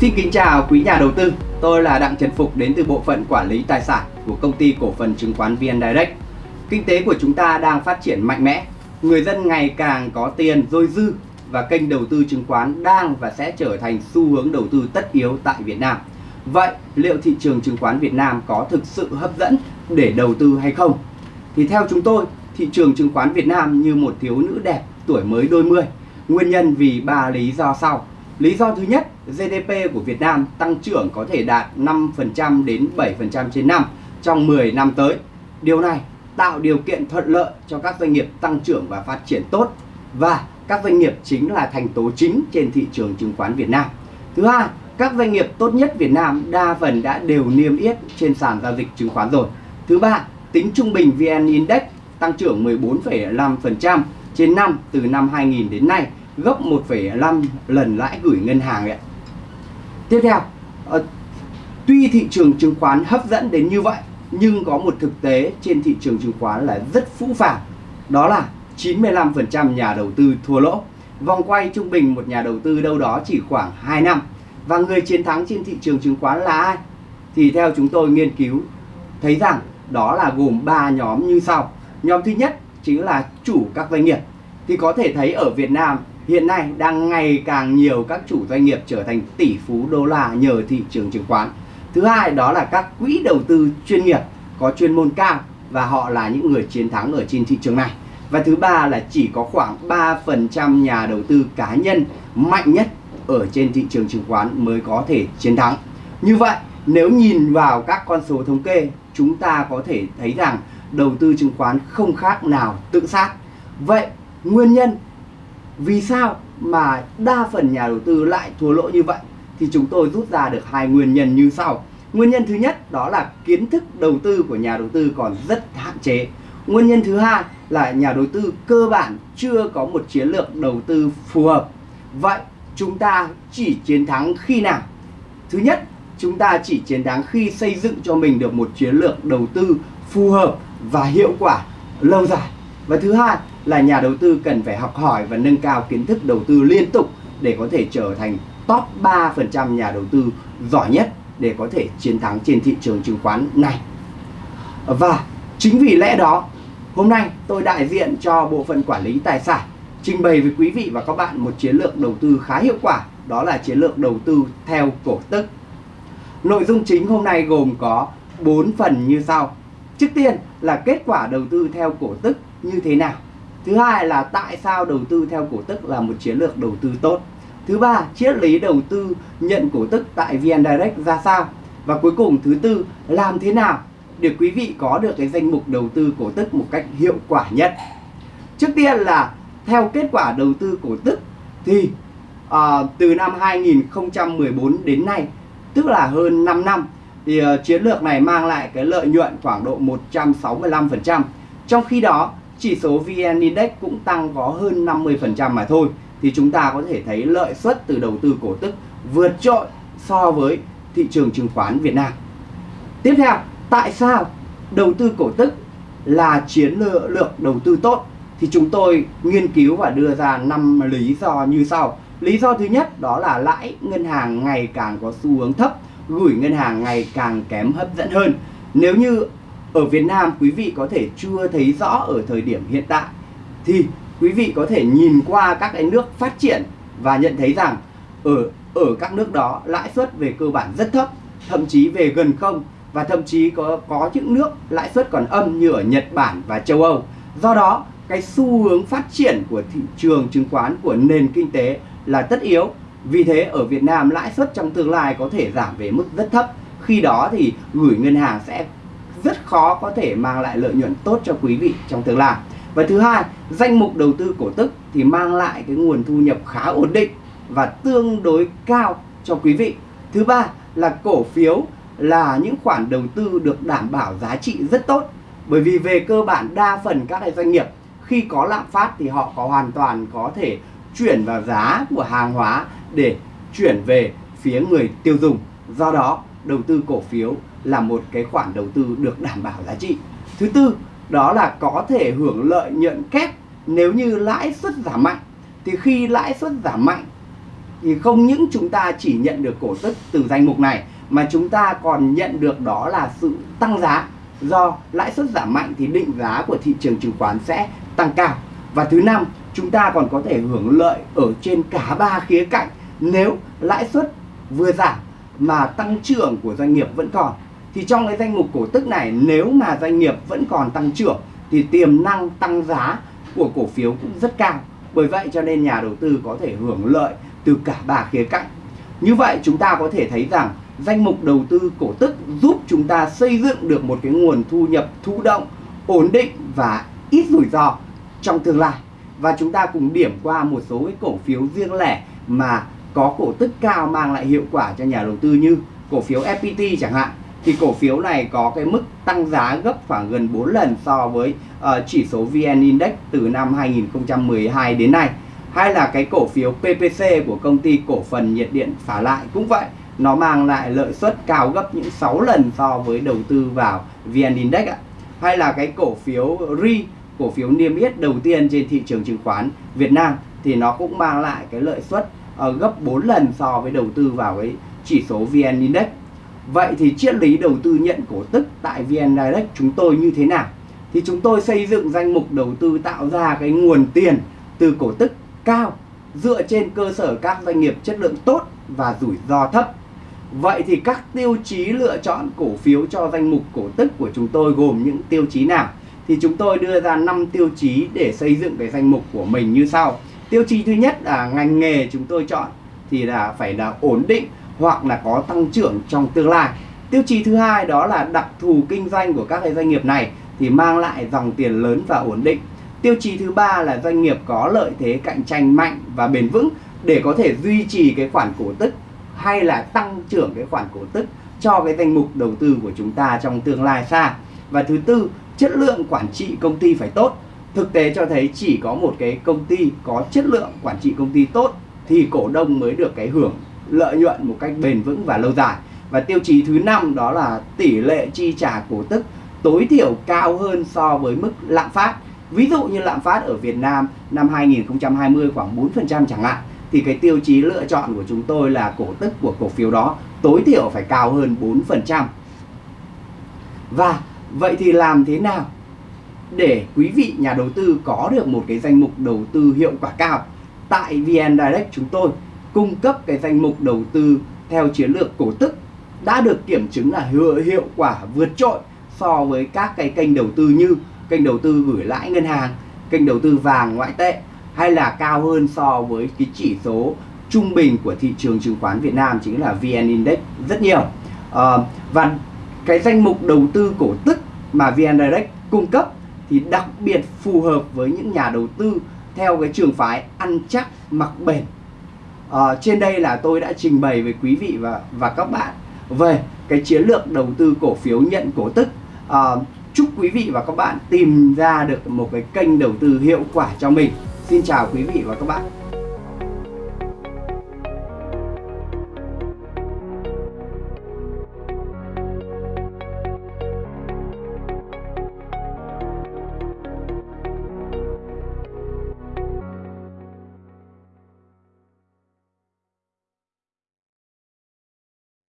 Xin kính chào quý nhà đầu tư, tôi là Đặng Trần Phục đến từ bộ phận quản lý tài sản của công ty cổ phần chứng khoán VN Direct. Kinh tế của chúng ta đang phát triển mạnh mẽ, người dân ngày càng có tiền dôi dư và kênh đầu tư chứng khoán đang và sẽ trở thành xu hướng đầu tư tất yếu tại Việt Nam. Vậy liệu thị trường chứng khoán Việt Nam có thực sự hấp dẫn để đầu tư hay không? Thì theo chúng tôi, thị trường chứng khoán Việt Nam như một thiếu nữ đẹp tuổi mới đôi mươi. Nguyên nhân vì ba lý do sau. Lý do thứ nhất, GDP của Việt Nam tăng trưởng có thể đạt 5% đến 7% trên năm trong 10 năm tới. Điều này tạo điều kiện thuận lợi cho các doanh nghiệp tăng trưởng và phát triển tốt và các doanh nghiệp chính là thành tố chính trên thị trường chứng khoán Việt Nam. Thứ hai, các doanh nghiệp tốt nhất Việt Nam đa phần đã đều niêm yết trên sàn giao dịch chứng khoán rồi. Thứ ba, tính trung bình VN Index tăng trưởng 14,5% trên năm từ năm 2000 đến nay, gấp 1,5 lần lãi gửi ngân hàng ạ. Tiếp theo, ờ, tuy thị trường chứng khoán hấp dẫn đến như vậy, nhưng có một thực tế trên thị trường chứng khoán là rất phũ phàng. Đó là 95% nhà đầu tư thua lỗ. Vòng quay trung bình một nhà đầu tư đâu đó chỉ khoảng 2 năm. Và người chiến thắng trên thị trường chứng khoán là ai? Thì theo chúng tôi nghiên cứu thấy rằng đó là gồm 3 nhóm như sau. Nhóm thứ nhất chính là chủ các doanh nghiệp. Thì có thể thấy ở Việt Nam hiện nay đang ngày càng nhiều các chủ doanh nghiệp trở thành tỷ phú đô la nhờ thị trường chứng khoán. Thứ hai đó là các quỹ đầu tư chuyên nghiệp có chuyên môn cao và họ là những người chiến thắng ở trên thị trường này. Và thứ ba là chỉ có khoảng 3% nhà đầu tư cá nhân mạnh nhất ở trên thị trường chứng khoán mới có thể chiến thắng. Như vậy, nếu nhìn vào các con số thống kê, chúng ta có thể thấy rằng đầu tư chứng khoán không khác nào tự sát. Vậy, nguyên nhân vì sao mà đa phần nhà đầu tư lại thua lỗ như vậy? Thì chúng tôi rút ra được hai nguyên nhân như sau. Nguyên nhân thứ nhất đó là kiến thức đầu tư của nhà đầu tư còn rất hạn chế. Nguyên nhân thứ hai là nhà đầu tư cơ bản chưa có một chiến lược đầu tư phù hợp. Vậy chúng ta chỉ chiến thắng khi nào? Thứ nhất, chúng ta chỉ chiến thắng khi xây dựng cho mình được một chiến lược đầu tư phù hợp và hiệu quả lâu dài. Và thứ hai là nhà đầu tư cần phải học hỏi và nâng cao kiến thức đầu tư liên tục để có thể trở thành top 3% nhà đầu tư giỏi nhất để có thể chiến thắng trên thị trường chứng khoán này. Và chính vì lẽ đó, hôm nay tôi đại diện cho bộ phận quản lý tài sản trình bày với quý vị và các bạn một chiến lược đầu tư khá hiệu quả, đó là chiến lược đầu tư theo cổ tức. Nội dung chính hôm nay gồm có 4 phần như sau. Trước tiên là kết quả đầu tư theo cổ tức như thế nào. Thứ hai là tại sao đầu tư theo cổ tức là một chiến lược đầu tư tốt. Thứ ba, triết lý đầu tư nhận cổ tức tại VN Direct ra sao? Và cuối cùng thứ tư, làm thế nào để quý vị có được cái danh mục đầu tư cổ tức một cách hiệu quả nhất? Trước tiên là theo kết quả đầu tư cổ tức thì uh, từ năm 2014 đến nay, tức là hơn 5 năm, thì uh, chiến lược này mang lại cái lợi nhuận khoảng độ 165%. Trong khi đó, chỉ số VN Index cũng tăng có hơn 50% mà thôi thì chúng ta có thể thấy lợi suất từ đầu tư cổ tức vượt trội so với thị trường chứng khoán Việt Nam. Tiếp theo, tại sao đầu tư cổ tức là chiến lược đầu tư tốt? Thì chúng tôi nghiên cứu và đưa ra 5 lý do như sau. Lý do thứ nhất đó là lãi ngân hàng ngày càng có xu hướng thấp, gửi ngân hàng ngày càng kém hấp dẫn hơn. Nếu như ở Việt Nam quý vị có thể chưa thấy rõ ở thời điểm hiện tại thì quý vị có thể nhìn qua các cái nước phát triển và nhận thấy rằng ở ở các nước đó lãi suất về cơ bản rất thấp, thậm chí về gần không và thậm chí có có những nước lãi suất còn âm như ở Nhật Bản và châu Âu. Do đó, cái xu hướng phát triển của thị trường chứng khoán của nền kinh tế là tất yếu. Vì thế ở Việt Nam lãi suất trong tương lai có thể giảm về mức rất thấp. Khi đó thì gửi ngân hàng sẽ rất khó có thể mang lại lợi nhuận tốt cho quý vị trong tương lai. Và thứ hai, danh mục đầu tư cổ tức thì mang lại cái nguồn thu nhập khá ổn định và tương đối cao cho quý vị. Thứ ba là cổ phiếu là những khoản đầu tư được đảm bảo giá trị rất tốt. Bởi vì về cơ bản đa phần các doanh nghiệp khi có lạm phát thì họ có hoàn toàn có thể chuyển vào giá của hàng hóa để chuyển về phía người tiêu dùng. Do đó, đầu tư cổ phiếu là một cái khoản đầu tư được đảm bảo giá trị. Thứ tư, đó là có thể hưởng lợi nhuận kép nếu như lãi suất giảm mạnh. Thì khi lãi suất giảm mạnh thì không những chúng ta chỉ nhận được cổ tức từ danh mục này mà chúng ta còn nhận được đó là sự tăng giá do lãi suất giảm mạnh thì định giá của thị trường chứng khoán sẽ tăng cao và thứ năm chúng ta còn có thể hưởng lợi ở trên cả ba khía cạnh nếu lãi suất vừa giảm mà tăng trưởng của doanh nghiệp vẫn còn thì trong cái danh mục cổ tức này, nếu mà doanh nghiệp vẫn còn tăng trưởng, thì tiềm năng tăng giá của cổ phiếu cũng rất cao. Bởi vậy cho nên nhà đầu tư có thể hưởng lợi từ cả ba khía cạnh. Như vậy chúng ta có thể thấy rằng danh mục đầu tư cổ tức giúp chúng ta xây dựng được một cái nguồn thu nhập thụ động, ổn định và ít rủi ro trong tương lai. Và chúng ta cùng điểm qua một số cái cổ phiếu riêng lẻ mà có cổ tức cao mang lại hiệu quả cho nhà đầu tư như cổ phiếu FPT chẳng hạn thì cổ phiếu này có cái mức tăng giá gấp khoảng gần 4 lần so với uh, chỉ số VN Index từ năm 2012 đến nay. Hay là cái cổ phiếu PPC của công ty cổ phần nhiệt điện phá lại cũng vậy nó mang lại lợi suất cao gấp những 6 lần so với đầu tư vào VN Index ạ. Hay là cái cổ phiếu RI cổ phiếu niêm yết đầu tiên trên thị trường chứng khoán Việt Nam thì nó cũng mang lại cái lợi suất uh, gấp 4 lần so với đầu tư vào cái chỉ số VN Index. Vậy thì triết lý đầu tư nhận cổ tức tại VN Direct chúng tôi như thế nào? Thì chúng tôi xây dựng danh mục đầu tư tạo ra cái nguồn tiền từ cổ tức cao dựa trên cơ sở các doanh nghiệp chất lượng tốt và rủi ro thấp. Vậy thì các tiêu chí lựa chọn cổ phiếu cho danh mục cổ tức của chúng tôi gồm những tiêu chí nào? Thì chúng tôi đưa ra 5 tiêu chí để xây dựng cái danh mục của mình như sau. Tiêu chí thứ nhất là ngành nghề chúng tôi chọn thì là phải là ổn định hoặc là có tăng trưởng trong tương lai. Tiêu chí thứ hai đó là đặc thù kinh doanh của các cái doanh nghiệp này thì mang lại dòng tiền lớn và ổn định. Tiêu chí thứ ba là doanh nghiệp có lợi thế cạnh tranh mạnh và bền vững để có thể duy trì cái khoản cổ tức hay là tăng trưởng cái khoản cổ tức cho cái danh mục đầu tư của chúng ta trong tương lai xa. Và thứ tư, chất lượng quản trị công ty phải tốt. Thực tế cho thấy chỉ có một cái công ty có chất lượng quản trị công ty tốt thì cổ đông mới được cái hưởng lợi nhuận một cách bền vững và lâu dài. Và tiêu chí thứ năm đó là tỷ lệ chi trả cổ tức tối thiểu cao hơn so với mức lạm phát. Ví dụ như lạm phát ở Việt Nam năm 2020 khoảng 4% chẳng hạn, thì cái tiêu chí lựa chọn của chúng tôi là cổ tức của cổ phiếu đó tối thiểu phải cao hơn 4%. Và vậy thì làm thế nào để quý vị nhà đầu tư có được một cái danh mục đầu tư hiệu quả cao? Tại VN Direct chúng tôi cung cấp cái danh mục đầu tư theo chiến lược cổ tức đã được kiểm chứng là hiệu, hiệu quả vượt trội so với các cái kênh đầu tư như kênh đầu tư gửi lãi ngân hàng, kênh đầu tư vàng ngoại tệ hay là cao hơn so với cái chỉ số trung bình của thị trường chứng khoán Việt Nam chính là VN Index rất nhiều. À, và cái danh mục đầu tư cổ tức mà VN Direct cung cấp thì đặc biệt phù hợp với những nhà đầu tư theo cái trường phái ăn chắc mặc bền à, trên đây là tôi đã trình bày với quý vị và và các bạn về cái chiến lược đầu tư cổ phiếu nhận cổ tức. À, chúc quý vị và các bạn tìm ra được một cái kênh đầu tư hiệu quả cho mình. Xin chào quý vị và các bạn.